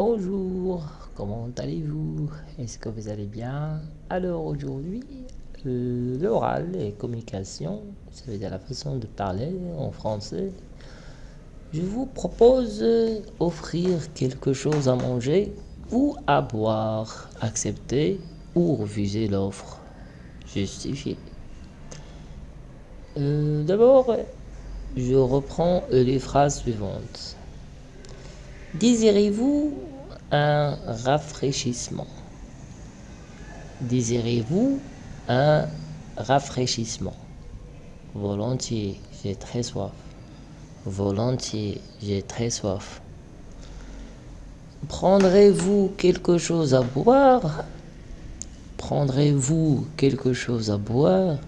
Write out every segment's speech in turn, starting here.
Bonjour, comment allez-vous? Est-ce que vous allez bien? Alors aujourd'hui, l'oral et communication, ça veut dire la façon de parler en français. Je vous propose offrir quelque chose à manger ou à boire, accepter ou refuser l'offre, justifier. Euh, d'abord, je reprends les phrases suivantes. Désirez-vous un rafraîchissement Désirez-vous un rafraîchissement? Volontiers, j'ai très soif. Volontiers, j'ai très soif. Prendrez-vous quelque chose à boire? Prendrez-vous quelque chose à boire?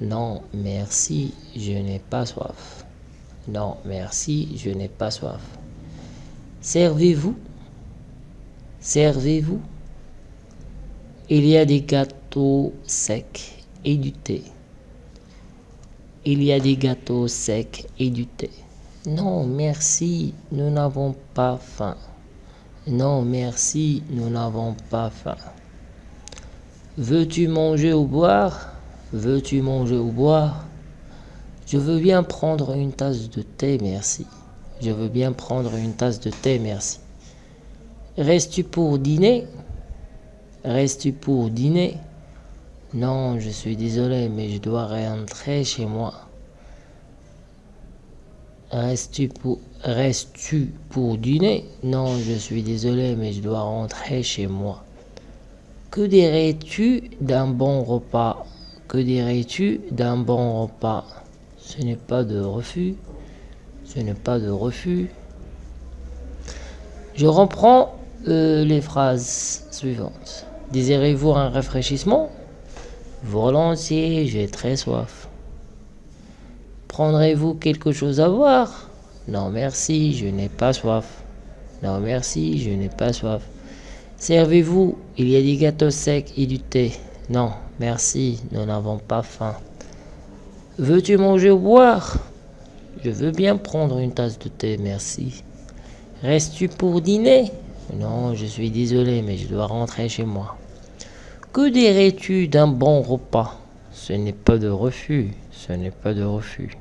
Non, merci, je n'ai pas soif. Non, merci, je n'ai pas soif. Servez-vous? Servez-vous Il y a des gâteaux secs et du thé. Il y a des gâteaux secs et du thé. Non, merci, nous n'avons pas faim. Non, merci, nous n'avons pas faim. Veux-tu manger ou boire? Veux-tu manger ou boire? Je veux bien prendre une tasse de thé, merci. Je veux bien prendre une tasse de thé, merci. Restes-tu pour dîner? Restes-tu pour dîner? Non, je suis désolé, mais je dois rentrer chez moi. Restes-tu pour, dîner? Non, je suis désolé, mais je dois rentrer chez moi. Que dirais-tu d'un bon repas? Que dirais-tu d'un bon repas? Ce n'est pas de refus. Ce n'est pas de refus. Je reprends euh, les phrases suivantes. Désirez-vous un rafraîchissement? Volontiers, j'ai très soif. Prendrez-vous quelque chose à boire? Non merci, je n'ai pas soif. Non merci, je n'ai pas soif. Servez-vous, il y a des gâteaux secs et du thé. Non, merci, nous n'avons pas faim. Veux-tu manger ou boire? Je veux bien prendre une tasse de thé, merci. Restes-tu pour dîner? Non, je suis désolé, mais je dois rentrer chez moi. Que dirais-tu d'un bon repas? Ce n'est pas de refus, ce n'est pas de refus.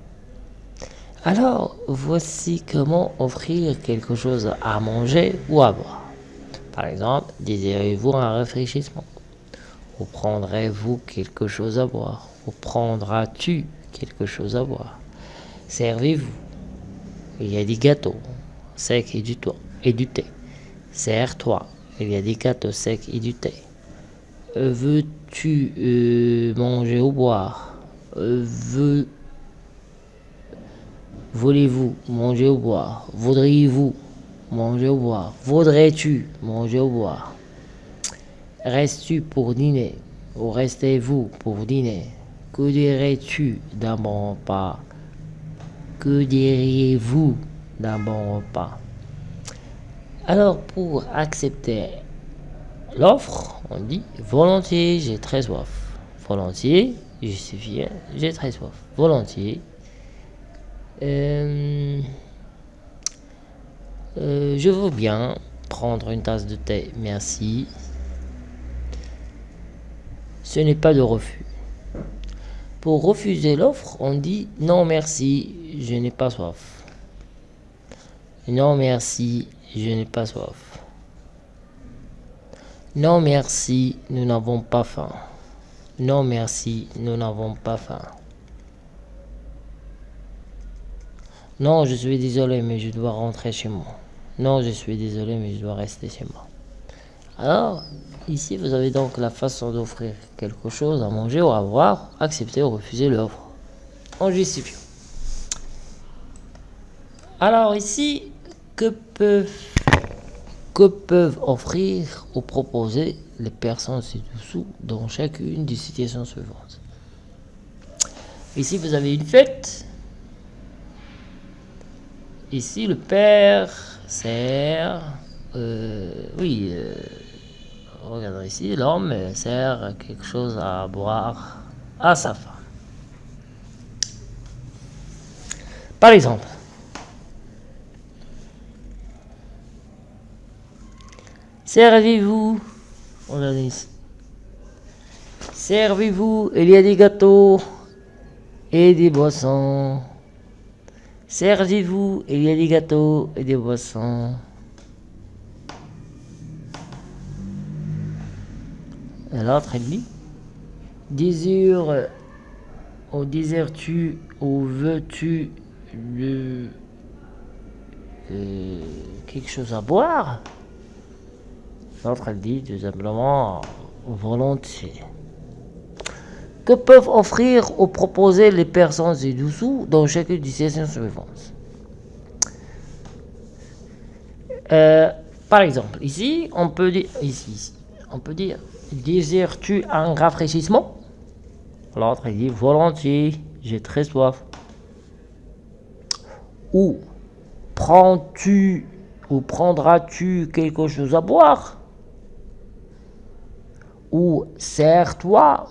Alors, voici comment offrir quelque chose à manger ou à boire. Par exemple, désirez-vous un rafraîchissement? Ou prendrez-vous quelque chose à boire? Ou prendras-tu quelque chose à boire? Servez-vous. Il y a des gâteaux secs et du, et du thé. Serre-toi. Il y a des gâteaux secs et du thé. Veux-tu euh, manger ou boire? Veux... Voulez-vous manger ou boire? Voudriez-vous manger ou boire? Voudrais-tu manger ou boire? Restes-tu pour dîner Ou restez-vous pour dîner? Que dirais-tu d'un bon repas? Que diriez-vous d'un bon repas? Alors, pour accepter l'offre, on dit volontiers, j'ai très soif. Volontiers, justifié, j'ai très soif. Volontiers. Euh, euh, je veux bien prendre une tasse de thé, merci. Ce n'est pas de refus. Pour refuser l'offre, on dit non merci, je n'ai pas soif. Non merci, je n'ai pas soif. Non merci, nous n'avons pas faim. Non merci, nous n'avons pas faim. Non, je suis désolé, mais je dois rentrer chez moi. Non, je suis désolé, mais je dois rester chez moi. Alors, ici, vous avez donc la façon d'offrir quelque chose à manger ou à boire, accepter ou refuser l'offre. En justifiant. Alors ici, que peuvent, que peuvent offrir ou proposer les personnes ci-dessous dans chacune des situations suivantes Ici, vous avez une fête. Ici, le père sert... Euh, oui... Euh, regardez ici, l'homme sert quelque chose à boire à sa femme. Par exemple, Servez-vous. Regardez. Servez-vous. Il y a des gâteaux et des boissons. Servez-vous. Il y a des gâteaux et des boissons. L'autre, elle dit Désire ou désires-tu ou veux-tu de euh, quelque chose à boire? L'autre, elle dit tout simplement volontiers. Que peuvent offrir ou proposer les personnes ci-dessous dans chacune des sessions suivantes euh, Par exemple, ici, on peut dire, on peut dire, désires-tu un rafraîchissement? L'autre, dit volontiers, j'ai très soif. Ou prends-tu ou prendras-tu quelque chose à boire? Ou sers-toi.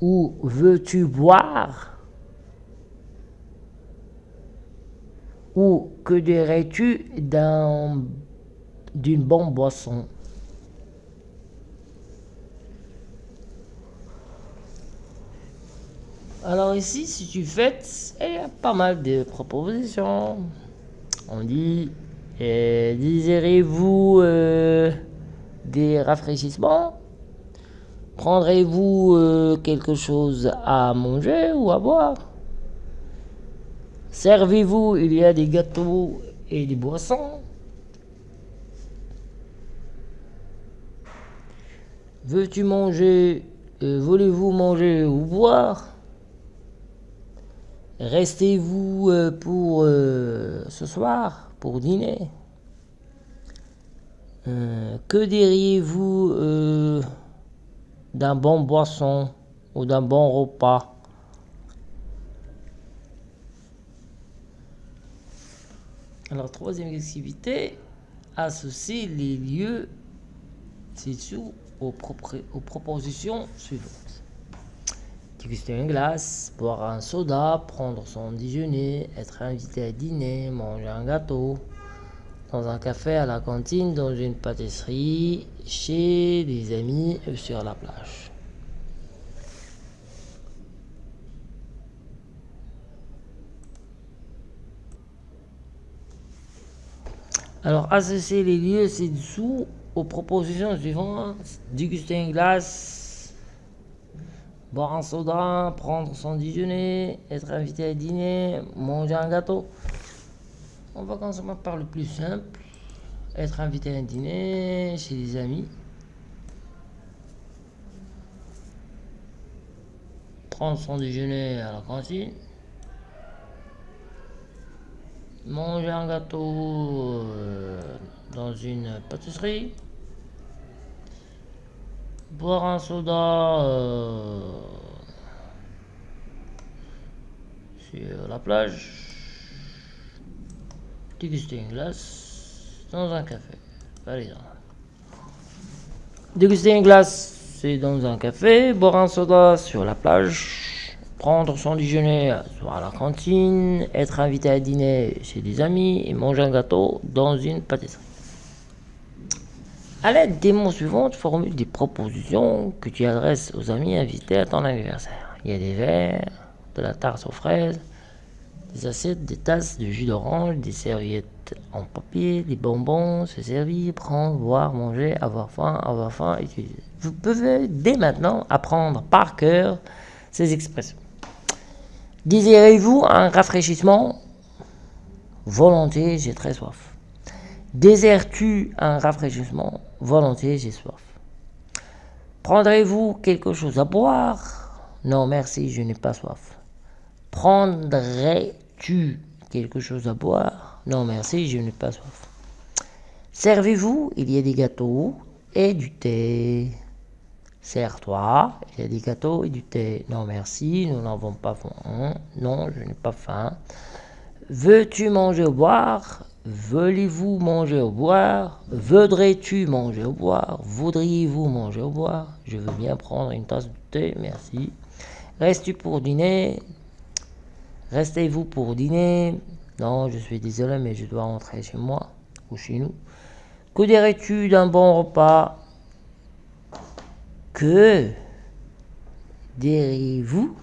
Ou veux-tu boire? Ou que dirais-tu d'une bonne boisson? Alors ici, si tu fais, il y a pas mal de propositions. On dit, euh, désirez-vous euh, des rafraîchissements. Prendrez-vous euh, quelque chose à manger ou à boire? Servez-vous, il y a des gâteaux et des boissons. Veux-tu manger Voulez-vous manger ou boire? Restez-vous euh, pour euh, ce soir, pour dîner euh, Que diriez-vous d'un bon boisson ou d'un bon repas? Alors, troisième activité, associer les lieux ci-dessous aux, aux propositions suivantes. Déguster une glace, boire un soda, prendre son déjeuner, être invité à dîner, manger un gâteau, dans un café, à la cantine, dans une pâtisserie, chez des amis ou sur la plage. Alors, associer les lieux ci-dessous aux propositions suivantes. Déguster une glace, boire un soda, prendre son déjeuner, être invité à dîner, manger un gâteau. On va commencer par le plus simple, être invité à un dîner chez des amis. Prendre son déjeuner à la cantine. Manger un gâteau euh, dans une pâtisserie boire un soda euh, sur la plage, déguster une glace dans un café, par exemple. Déguster une glace, c'est dans un café, boire un soda sur la plage, prendre son déjeuner à la cantine, être invité à dîner chez des amis et manger un gâteau dans une pâtisserie. À l'aide des mots suivants, tu formules des propositions que tu adresses aux amis invités à ton anniversaire. Il y a des verres, de la tarte aux fraises, des assiettes, des tasses de jus d'orange, des serviettes en papier, des bonbons, se servir, prendre, boire, manger, avoir faim, avoir faim, utiliser. Vous pouvez dès maintenant apprendre par cœur ces expressions. Désirez-vous un rafraîchissement? Volontiers, j'ai très soif. Désires-tu un rafraîchissement? Volontiers, j'ai soif. Prendrez-vous quelque chose à boire? Non, merci, je n'ai pas soif. Prendrais-tu quelque chose à boire? Non, merci, je n'ai pas soif. Servez-vous Il y a des gâteaux et du thé. Sers-toi, il y a des gâteaux et du thé. Non, merci, nous n'avons pas faim. Non, je n'ai pas faim. Veux-tu manger ou boire? Voulez-vous manger ou boire? Voudrais-tu manger ou boire? Voudriez-vous manger ou boire? Je veux bien prendre une tasse de thé, merci. Restes-tu pour dîner? Restez-vous pour dîner Non, je suis désolé, mais je dois rentrer chez moi. ou chez nous. Que dirais-tu d'un bon repas? Que diriez-vous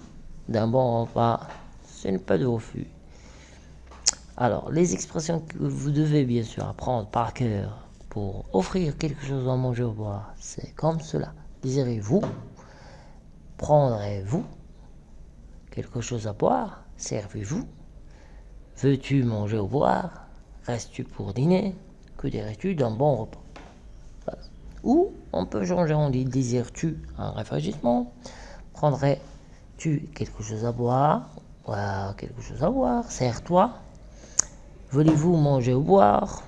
d'un bon repas? Ce n'est pas de refus. Alors, les expressions que vous devez bien sûr apprendre par cœur pour offrir quelque chose à manger ou boire, c'est comme cela. Désirez-vous? Prendrez-vous quelque chose à boire? Servez-vous. Veux-tu manger ou boire? Restes-tu pour dîner? Que dirais-tu d'un bon repas? Ou on peut changer, on dit désires-tu un rafraîchissement? Prendrais-tu quelque chose à boire? Quelque chose à boire. Sers-toi. Voulez-vous manger ou boire?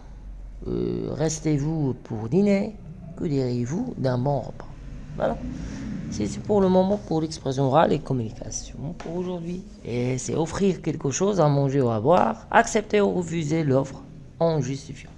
Euh, Restez-vous pour dîner? Que diriez-vous d'un bon repas? Voilà. C'est pour le moment pour l'expression orale et communication pour aujourd'hui. Et c'est offrir quelque chose à manger ou à boire, accepter ou refuser l'offre en justifiant.